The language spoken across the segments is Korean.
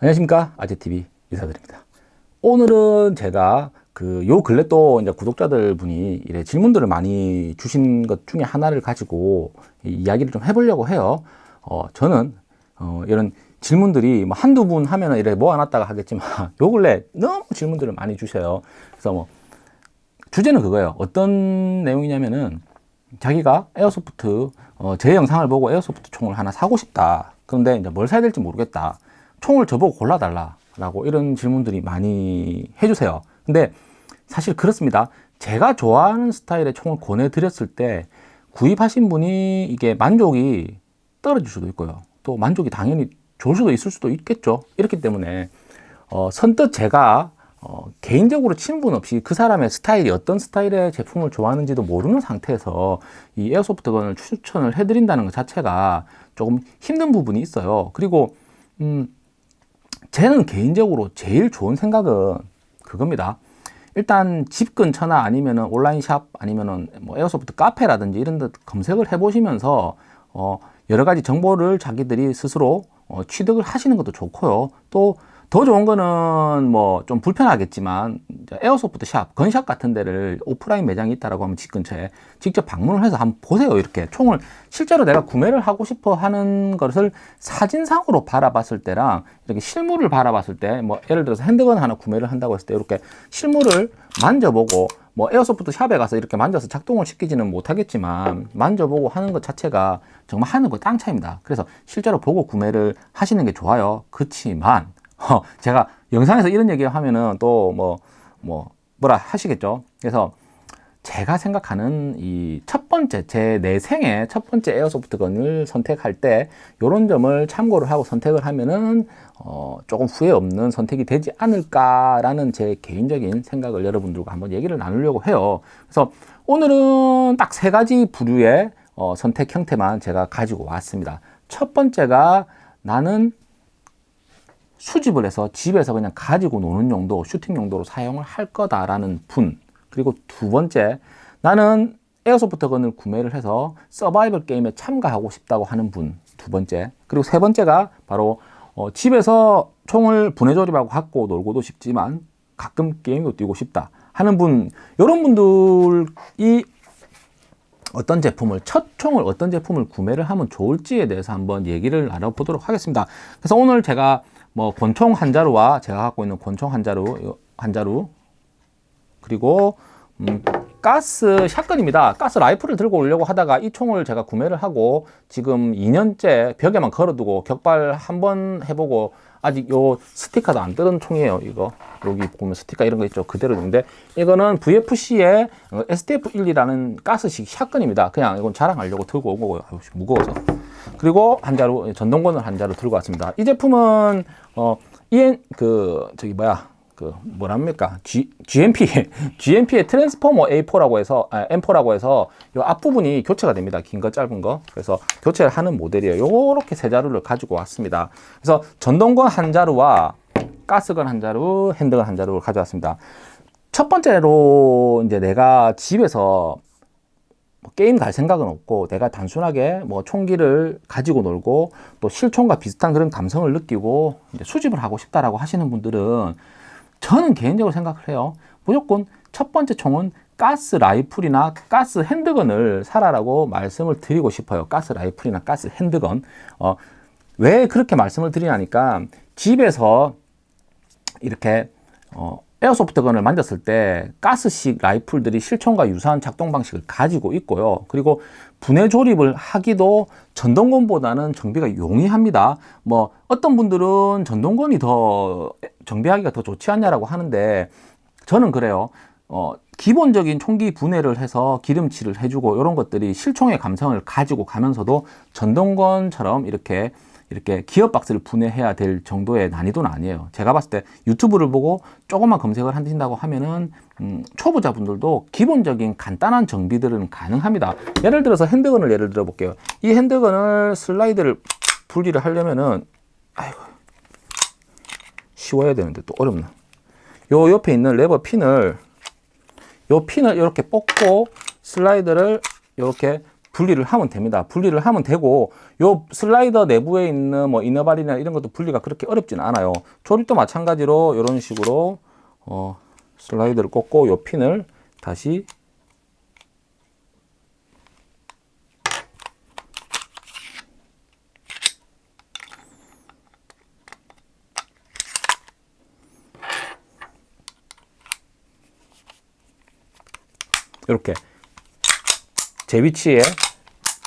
안녕하십니까? 아재TV 인사드립니다. 오늘은 제가 그 요 근래 또 이제 구독자들 분이 이래 질문들을 많이 주신 것 중에 하나를 가지고 이야기를 좀 해보려고 해요. 어 저는 어 이런 질문들이 뭐 한두 분 하면 은 이래 모아놨다가 하겠지만 요 근래 너무 질문들을 많이 주셔요. 그래서 뭐 주제는 그거예요. 어떤 내용이냐면은 자기가 airsoft 어, 제 영상을 보고 airsoft 총을 하나 사고 싶다. 그런데 이제 뭘 사야 될지 모르겠다 총을 저보고 골라달라 라고 이런 질문들이 많이 해주세요. 근데 사실 그렇습니다. 제가 좋아하는 스타일의 총을 권해드렸을 때 구입하신 분이 이게 만족이 떨어질 수도 있고요. 또 만족이 당연히 좋을 수도 있을 수도 있겠죠. 이렇기 때문에 어, 선뜻 제가 어, 개인적으로 친분 없이 그 사람의 스타일이 어떤 스타일의 제품을 좋아하는지도 모르는 상태에서 이 에어소프트건을 추천을 해드린다는 것 자체가 조금 힘든 부분이 있어요. 그리고 음, 저는 개인적으로 제일 좋은 생각은 그겁니다. 일단 집 근처나 아니면은 온라인 샵 아니면은 뭐 airsoft 카페라든지 이런 데 검색을 해 보시면서 어 여러 가지 정보를 자기들이 스스로 어 취득을 하시는 것도 좋고요. 또 더 좋은 거는 뭐 좀 불편하겠지만 airsoft shop, gun shop 같은 데를 오프라인 매장이 있다라고 하면 집 근처에 직접 방문을 해서 한번 보세요. 이렇게 총을 실제로 내가 구매를 하고 싶어 하는 것을 사진상으로 바라봤을 때랑 이렇게 실물을 바라봤을 때 뭐 예를 들어서 핸드건 하나 구매를 한다고 했을 때 이렇게 실물을 만져보고 뭐 에어소프트 샵에 가서 이렇게 만져서 작동을 시키지는 못하겠지만 만져보고 하는 것 자체가 정말 하는 거 땅 차입니다. 그래서 실제로 보고 구매를 하시는 게 좋아요. 그렇지만 어, 제가 영상에서 이런 얘기 하면은 또 뭐, 뭐, 뭐라 하시겠죠. 그래서 제가 생각하는 이 첫 번째, 제 내 생애 첫 번째 에어소프트건을 선택할 때 이런 점을 참고를 하고 선택을 하면은 어, 조금 후회 없는 선택이 되지 않을까라는 제 개인적인 생각을 여러분들과 한번 얘기를 나누려고 해요. 그래서 오늘은 딱 세 가지 부류의 어, 선택 형태만 제가 가지고 왔습니다. 첫 번째가 나는 수집을 해서 집에서 그냥 가지고 노는 용도, 슈팅 용도로 사용을 할 거다라는 분. 그리고 두 번째, 나는 airsoft gun을 구매를 해서 서바이벌 게임에 참가하고 싶다고 하는 분. 두 번째. 그리고 세 번째가 바로 어, 집에서 총을 분해 조립하고 갖고 놀고도 싶지만 가끔 게임도 뛰고 싶다 하는 분. 이런 분들이 어떤 제품을 첫 총을 어떤 제품을 구매를 하면 좋을지에 대해서 한번 얘기를 나눠보도록 하겠습니다. 그래서 오늘 제가 뭐 권총 한 자루와 제가 갖고 있는 권총 한 자루 한 자루 그리고 음, 가스 샷건입니다. 가스 라이플을 들고 오려고 하다가 이 총을 제가 구매를 하고 지금 2년째 벽에만 걸어두고 격발 한 번 해보고 아직 요 스티커도 안 뜯은 총이에요. 이거 여기 보면 스티커 이런 거 있죠. 그대로 있는데 이거는 VFC의 STF-1이라는 가스식 샷건입니다. 그냥 이건 자랑하려고 들고 온 거고요. 무거워서. 그리고 한 자루 전동권을 한 자루 들고 왔습니다. 이 제품은 어 EN 그 저기 뭐야 그 뭐랍니까? G, GMP GMP의 트랜스포머 A4라고 해서 아, M4라고 해서 이 앞부분이 교체가 됩니다. 긴 거 짧은 거. 그래서 교체를 하는 모델이에요. 요렇게 세 자루를 가지고 왔습니다. 그래서 전동건 한 자루와 가스건 한 자루 핸드건 한 자루를 가져왔습니다. 첫 번째로 이제 내가 집에서 뭐 게임 갈 생각은 없고 내가 단순하게 뭐 총기를 가지고 놀고 또 실총과 비슷한 그런 감성을 느끼고 수집을 하고 싶다라고 하시는 분들은 저는 개인적으로 생각을 해요. 무조건 첫 번째 총은 가스 라이플이나 가스 handgun을 사라라고 말씀을 드리고 싶어요. 가스 라이플이나 가스 handgun. 어, 왜 그렇게 말씀을 드리냐니까 집에서 이렇게 어, airsoft gun을 만졌을 때 가스식 라이플들이 실총과 유사한 작동 방식을 가지고 있고요. 그리고 분해 조립을 하기도 전동건보다는 정비가 용이합니다. 뭐 어떤 분들은 전동건이 더 정비하기가 더 좋지 않냐라고 하는데 저는 그래요. 어, 기본적인 총기 분해를 해서 기름칠을 해주고 이런 것들이 실총의 감성을 가지고 가면서도 전동건처럼 이렇게 이렇게 기어 박스를 분해해야 될 정도의 난이도는 아니에요. 제가 봤을 때 유튜브를 보고 조금만 검색을 하신다고 하면은 음, 초보자분들도 기본적인 간단한 정비들은 가능합니다. 예를 들어서 핸드건을 예를 들어 볼게요. 이 핸드건을 슬라이드를 분리를 하려면은 아이고 쉬워야 되는데 또 어렵나. 요 옆에 있는 레버 핀을 요 핀을 이렇게 뽑고 슬라이드를 이렇게 분리를 하면 됩니다. 분리를 하면 되고 요 슬라이더 내부에 있는 뭐 이너발이나 이런 것도 분리가 그렇게 어렵지는 않아요. 조립도 마찬가지로 이런 식으로 어, 슬라이드를 꽂고 요 핀을 다시 이렇게 제 위치에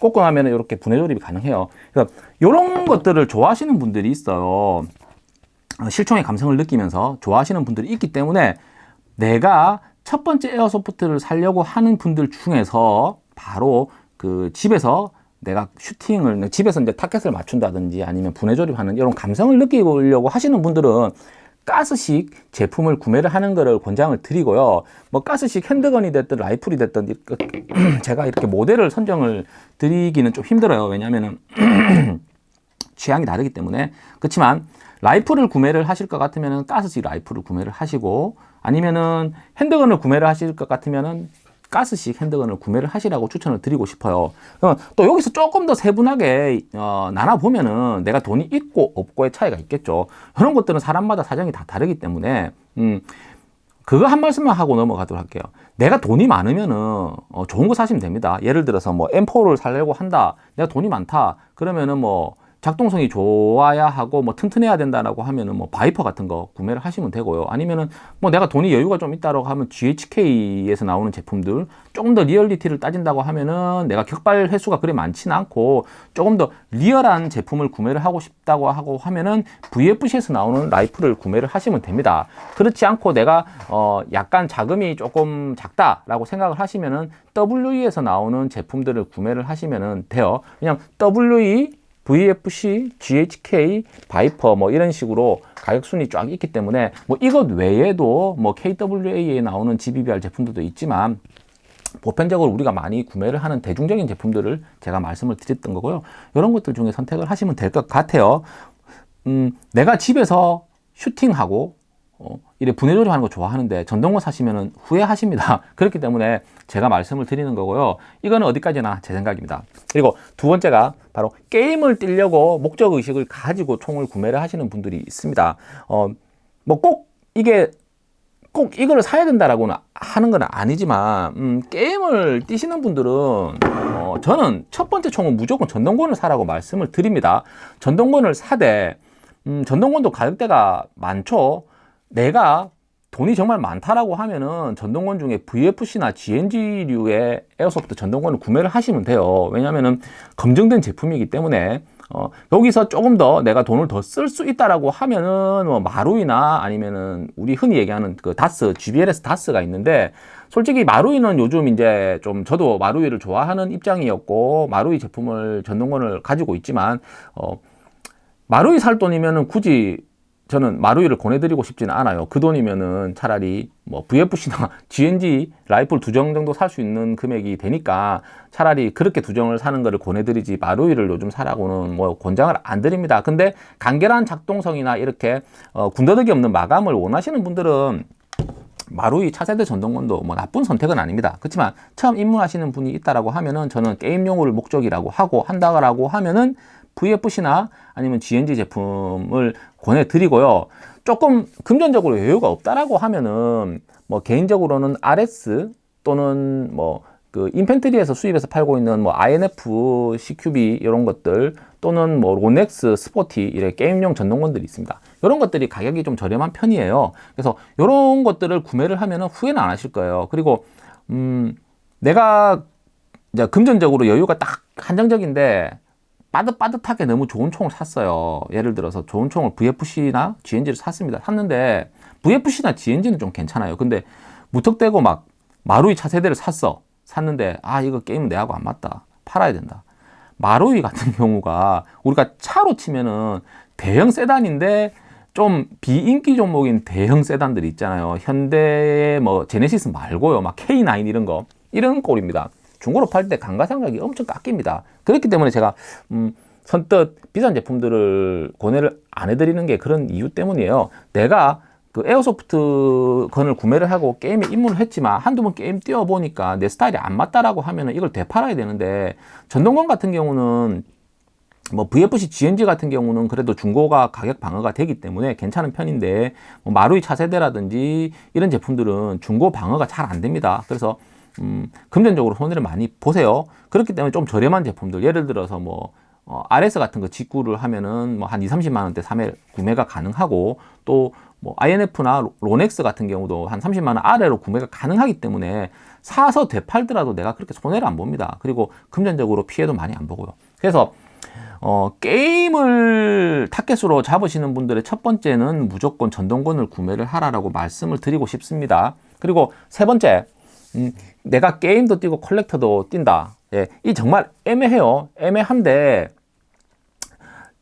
꽂고 나면 이렇게 분해 조립이 가능해요. 그래서 이런 것들을 좋아하시는 분들이 있어요. 어, 실총의 감성을 느끼면서 좋아하시는 분들이 있기 때문에 내가 첫 번째 에어소프트를 살려고 하는 분들 중에서 바로 그 집에서 내가 슈팅을 집에서 이제 타켓을 맞춘다든지 아니면 분해 조립하는 이런 감성을 느끼려고 하시는 분들은 가스식 제품을 구매를 하는 것을 권장을 드리고요. 뭐 가스식 핸드건이 됐든 라이플이 됐든 제가 이렇게 모델을 선정을 드리기는 좀 힘들어요. 왜냐하면 취향이 다르기 때문에 그렇지만 라이플을 구매를 하실 것 같으면 가스식 라이플을 구매를 하시고 아니면은 핸드건을 구매를 하실 것 같으면은 가스식 핸드건을 구매를 하시라고 추천을 드리고 싶어요. 또 여기서 조금 더 세분하게 어, 나눠 보면은 내가 돈이 있고 없고의 차이가 있겠죠. 그런 것들은 사람마다 사정이 다 다르기 때문에 음, 그거 한 말씀만 하고 넘어가도록 할게요. 내가 돈이 많으면은 어, 좋은 거 사시면 됩니다. 예를 들어서 뭐 M4를 살려고 한다. 내가 돈이 많다. 그러면은 뭐 작동성이 좋아야 하고 뭐 튼튼해야 된다라고 하면은 뭐 바이퍼 같은 거 구매를 하시면 되고요. 아니면은 뭐 내가 돈이 여유가 좀 있다라고 하면 GHK에서 나오는 제품들 조금 더 리얼리티를 따진다고 하면은 내가 격발 횟수가 그리 많지는 않고 조금 더 리얼한 제품을 구매를 하고 싶다고 하고 하면은 VFC에서 나오는 라이플을 구매를 하시면 됩니다. 그렇지 않고 내가 어 약간 자금이 조금 작다라고 생각을 하시면은 WE에서 나오는 제품들을 구매를 하시면은 돼요. 그냥 WE VFC, GHK, 바이퍼 뭐 이런 식으로 가격 순위 쫙 있기 때문에 뭐 이것 외에도 뭐 KWA에 나오는 GBBR 제품들도 있지만 보편적으로 우리가 많이 구매를 하는 대중적인 제품들을 제가 말씀을 드렸던 거고요. 이런 것들 중에 선택을 하시면 될 것 같아요. 음, 내가 집에서 슈팅하고 어, 이래 분해 조립하는 거 좋아하는데 전동건 사시면 후회하십니다. 그렇기 때문에 제가 말씀을 드리는 거고요. 이거는 어디까지나 제 생각입니다. 그리고 두 번째가 바로 게임을 뛰려고 목적 의식을 가지고 총을 구매를 하시는 분들이 있습니다. 어, 뭐 꼭 이게 꼭 이걸 사야 된다라고는 하는 건 아니지만 음, 게임을 뛰시는 분들은 어, 저는 첫 번째 총은 무조건 전동권을 사라고 말씀을 드립니다. 전동권을 사되 음, 전동권도 가격대가 많죠. 내가 돈이 정말 많다라고 하면은 전동권 중에 VFC나 GNG류의 에어소프트 전동권을 구매를 하시면 돼요. 왜냐하면은 검증된 제품이기 때문에 어, 여기서 조금 더 내가 돈을 더 쓸 수 있다라고 하면은 뭐 마루이나 아니면은 우리 흔히 얘기하는 그 다스, GBLS 다스가 있는데 솔직히 마루이는 요즘 이제 좀 저도 마루이를 좋아하는 입장이었고 마루이 제품을 전동권을 가지고 있지만 어, 마루이 살 돈이면은 굳이 저는 마루이를 권해드리고 싶지는 않아요. 그 돈이면은 차라리 뭐 VFC나 GNG 라이플 두 정 정도 살 수 있는 금액이 되니까 차라리 그렇게 두 정을 사는 거를 권해드리지 마루이를 요즘 사라고는 뭐 권장을 안 드립니다. 근데 간결한 작동성이나 이렇게 어, 군더더기 없는 마감을 원하시는 분들은 마루이 차세대 전동건도 뭐 나쁜 선택은 아닙니다. 그렇지만 처음 입문하시는 분이 있다라고 하면은 저는 게임용을 목적이라고 하고 한다라고 하면은 VFC나 아니면 GNG 제품을 권해드리고요. 조금 금전적으로 여유가 없다라고 하면은 뭐 개인적으로는 RS 또는 뭐 그 인펜트리에서 수입해서 팔고 있는 뭐 INF, CQB 이런 것들 또는 뭐 로넥스, 스포티 이런 게임용 전동건들이 있습니다. 이런 것들이 가격이 좀 저렴한 편이에요. 그래서 이런 것들을 구매를 하면은 후회는 안 하실 거예요. 그리고 음 내가 금전적으로 여유가 딱 한정적인데 빠듯빠듯하게 너무 좋은 총을 샀어요. 예를 들어서 좋은 총을 VFC나 GNG를 샀습니다. 샀는데 VFC나 GNG는 좀 괜찮아요. 근데 무턱대고 막 마루이 차세대를 샀어. 샀는데 아 이거 게임은 내하고 안 맞다. 팔아야 된다. 마루이 같은 경우가 우리가 차로 치면은 대형 세단인데 좀 비인기 종목인 대형 세단들이 있잖아요. 현대 뭐 제네시스 말고요. 막 K9 이런 거 이런 꼴입니다. 중고로 팔 때 감가상각이 엄청 깎입니다. 그렇기 때문에 제가 음, 선뜻 비싼 제품들을 권해를 안 해드리는 게 그런 이유 때문이에요. 내가 그그 airsoft gun을 구매를 하고 게임에 입문을 했지만 한두 번 게임 뛰어보니까 내 스타일이 안 맞다라고 하면은 이걸 되팔아야 되는데 전동건 같은 경우는 뭐 VFC GNG 같은 경우는 그래도 중고가 가격 방어가 되기 때문에 괜찮은 편인데 뭐 마루이 차세대라든지 이런 제품들은 중고 방어가 잘 안 됩니다. 그래서 음, 금전적으로 손해를 많이 보세요. 그렇기 때문에 좀 저렴한 제품들 예를 들어서 뭐 어, RS 같은 거 직구를 하면은 뭐 한 2, 30만 원대 새 거 구매가 가능하고 또 뭐 INF나 로넥스 같은 경우도 한 30만 원 아래로 구매가 가능하기 때문에 사서 되팔더라도 내가 그렇게 손해를 안 봅니다. 그리고 금전적으로 피해도 많이 안 보고요. 그래서 어, 게임을 target으로 잡으시는 분들의 첫 번째는 무조건 전동건을 구매를 하라라고 말씀을 드리고 싶습니다. 그리고 세 번째, 음, 내가 게임도 뛰고 컬렉터도 뛴다. 예, 이 정말 애매해요. 애매한데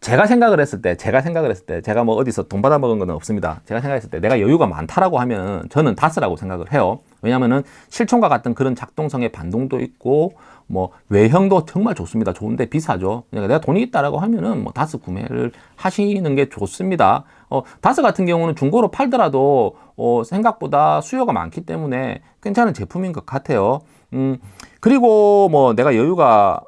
제가 생각을 했을 때, 제가 생각을 했을 때, 제가 뭐 어디서 돈 받아 먹은 건 없습니다. 제가 생각했을 때 내가 여유가 많다라고 하면 저는 다스라고 생각을 해요. 왜냐면은 실총과 같은 그런 작동성의 반동도 있고 뭐 외형도 정말 좋습니다. 좋은데 비싸죠. 그러니까 내가 돈이 있다라고 하면은 뭐 다스 구매를 하시는 게 좋습니다. 어, 다스 같은 경우는 중고로 팔더라도 어, 생각보다 수요가 많기 때문에 괜찮은 제품인 것 같아요. 음, 그리고 뭐 내가 여유가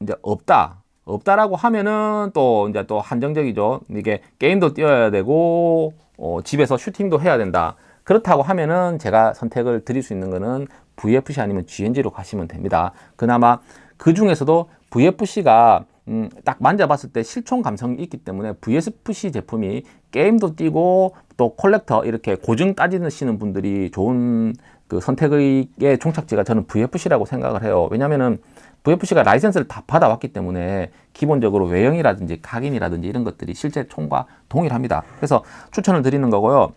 이제 없다. 없다라고 하면은 또 이제 또 한정적이죠. 이게 게임도 뛰어야 되고 어, 집에서 슈팅도 해야 된다. 그렇다고 하면은 제가 선택을 드릴 수 있는 거는 VFC 아니면 GNG로 가시면 됩니다. 그나마 그 중에서도 VFC가 음, 딱 만져봤을 때 실총 감성이 있기 때문에 VSFC 제품이 게임도 뛰고 또 콜렉터 이렇게 고증 따지시는 분들이 좋은 그 선택의 종착지가 저는 VFC라고 생각을 해요. 왜냐면은 VFC가 라이센스를 다 받아왔기 때문에 기본적으로 외형이라든지 각인이라든지 이런 것들이 실제 총과 동일합니다. 그래서 추천을 드리는 거고요.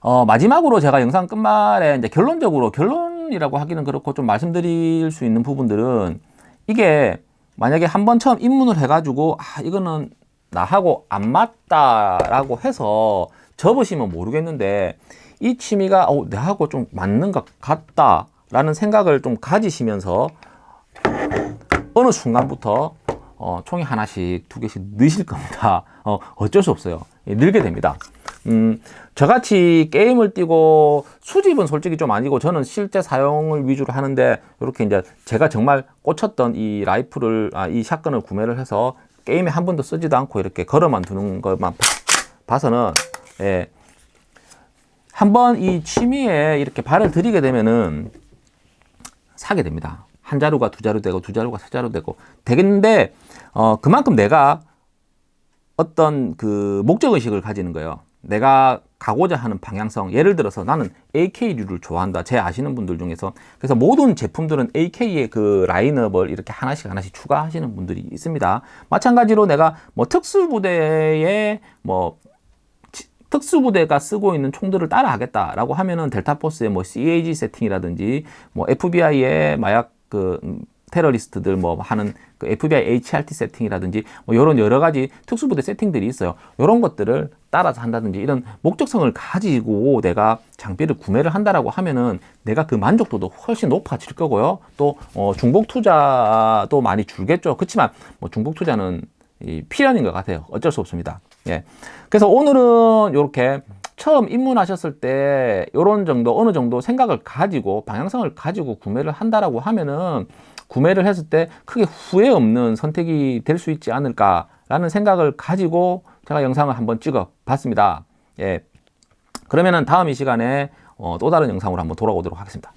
어, 마지막으로 제가 영상 끝말에 이제 결론적으로 결론이라고 하기는 그렇고 좀 말씀드릴 수 있는 부분들은 이게 만약에 한 번 처음 입문을 해가지고 아 이거는 나하고 안 맞다라고 해서 접으시면 모르겠는데 이 취미가 어, 내하고 좀 맞는 것 같다 라는 생각을 좀 가지시면서 어느 순간부터 어, 총이 하나씩 두 개씩 넣으실 겁니다. 어, 어쩔 수 없어요. 예, 늘게 됩니다. 음, 저같이 게임을 뛰고 수집은 솔직히 좀 아니고 저는 실제 사용을 위주로 하는데 이렇게 이제 제가 정말 꽂혔던 이 라이프를 아, 이 샷건을 구매를 해서 게임에 한 번도 쓰지도 않고 이렇게 걸어만 두는 것만 봐서는 예, 한번 이 취미에 이렇게 발을 들이게 되면은 사게 됩니다. 한 자루가 두 자루 되고 두 자루가 세 자루 되고 되겠는데 어, 그만큼 내가 어떤 그 목적 의식을 가지는 거예요. 내가 가고자 하는 방향성 예를 들어서 나는 AK류를 좋아한다. 제 아시는 분들 중에서. 그래서 모든 제품들은 AK의 그 라인업을 이렇게 하나씩 하나씩 추가하시는 분들이 있습니다. 마찬가지로 내가 뭐 특수부대에 뭐 특수부대가 쓰고 있는 총들을 따라 하겠다라고 하면은 델타포스의 뭐 CAG 세팅이라든지 뭐 FBI의 마약 그 테러리스트들 뭐 하는 그 FBI HRT 세팅이라든지 뭐 이런 여러 가지 특수부대 세팅들이 있어요. 이런 것들을 따라서 한다든지 이런 목적성을 가지고 내가 장비를 구매를 한다라고 하면은 내가 그 만족도도 훨씬 높아질 거고요. 또 어, 중복 투자도 많이 줄겠죠. 그렇지만 뭐 중복 투자는 이 필연인 것 같아요. 어쩔 수 없습니다. 예. 그래서 오늘은 이렇게 처음 입문하셨을 때 이런 정도 어느 정도 생각을 가지고 방향성을 가지고 구매를 한다라고 하면은 구매를 했을 때 크게 후회 없는 선택이 될 수 있지 않을까 라는 생각을 가지고 제가 영상을 한번 찍어 봤습니다. 예. 그러면은 다음 이 시간에 어, 또 다른 영상으로 한번 돌아오도록 하겠습니다.